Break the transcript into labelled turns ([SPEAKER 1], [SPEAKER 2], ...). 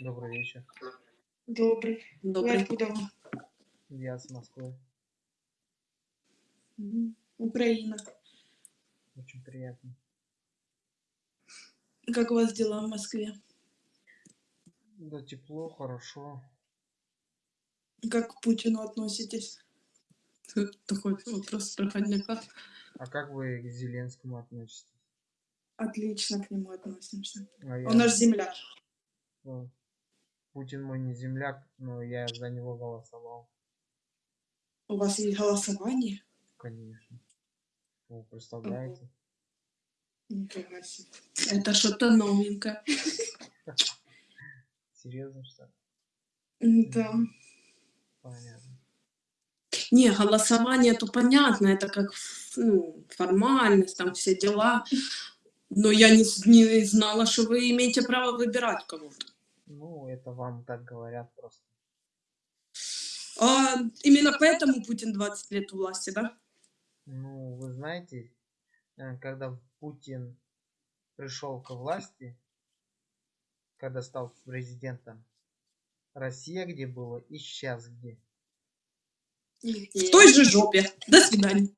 [SPEAKER 1] Добрый вечер.
[SPEAKER 2] Добрый. Вы
[SPEAKER 3] Добрый.
[SPEAKER 2] откуда вы?
[SPEAKER 1] Я с Москвы.
[SPEAKER 2] Украина.
[SPEAKER 1] Очень приятно.
[SPEAKER 2] Как у вас дела в Москве?
[SPEAKER 1] Да, тепло, хорошо.
[SPEAKER 2] Как к Путину относитесь?
[SPEAKER 3] Тут Такой вопрос проходняка.
[SPEAKER 1] А как вы к Зеленскому относитесь?
[SPEAKER 2] Отлично к нему относимся.
[SPEAKER 1] А я-
[SPEAKER 2] Он наш земляк.
[SPEAKER 1] Ну, Путин мой не земляк, но я за него голосовал,
[SPEAKER 2] У вас есть голосование?
[SPEAKER 1] конечно. Вы представляете?
[SPEAKER 2] Нифига себе.
[SPEAKER 3] Это что-то новенькое.
[SPEAKER 1] Серьезно, что ли?
[SPEAKER 2] Да.
[SPEAKER 1] Понятно.
[SPEAKER 3] Не, голосование, то понятно, это как ну, формальность, там все дела. Но я не, не знала, что вы имеете право выбирать кого-то.
[SPEAKER 1] Ну, это вам так говорят просто.
[SPEAKER 3] А именно поэтому Путин 20 лет у власти, да?
[SPEAKER 1] Ну, вы знаете, э, когда Путин пришел к власти, когда стал президентом, Россия где была и сейчас где.
[SPEAKER 3] В той же жопе. До свидания.